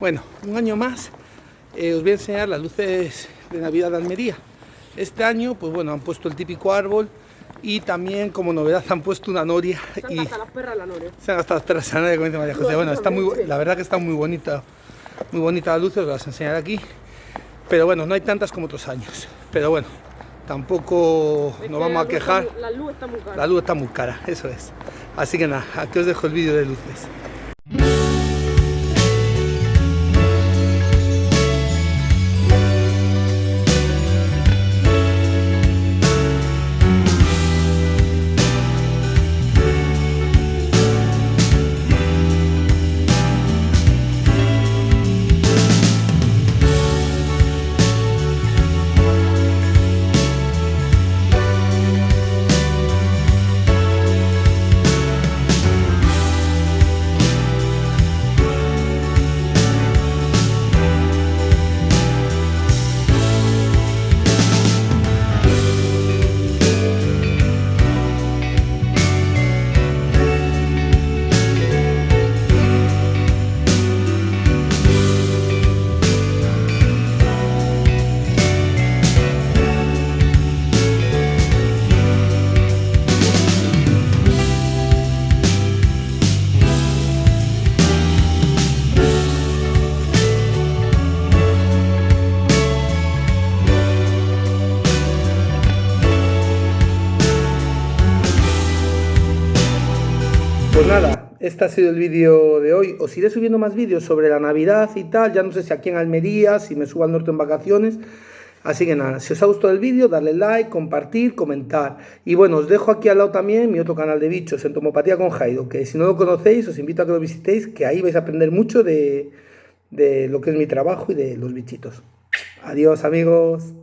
Bueno, un año más eh, os voy a enseñar las luces de Navidad de Almería. Este año, pues bueno, han puesto el típico árbol y también como novedad han puesto una noria. Se han y gastado las perras la noria. Se han gastado las perras la noria, como dice María José. Bueno, está muy, la verdad que está muy bonita, muy bonita las luces, os las enseñaré aquí. Pero bueno, no hay tantas como otros años. Pero bueno, tampoco Es nos vamos a quejar. está La luz está muy cara. La luz está muy cara, eso es. Así que nada, aquí os dejo el vídeo de luces. Pues nada, este ha sido el vídeo de hoy. Os iré subiendo más vídeos sobre la Navidad y tal. Ya no sé si aquí en Almería, si me subo al norte en vacaciones. Así que nada, si os ha gustado el vídeo, darle like, compartir, comentar. Y bueno, os dejo aquí al lado también mi otro canal de bichos, Entomopatía con Jaido, que si no lo conocéis, os invito a que lo visitéis, que ahí vais a aprender mucho de, de lo que es mi trabajo y de los bichitos. Adiós amigos.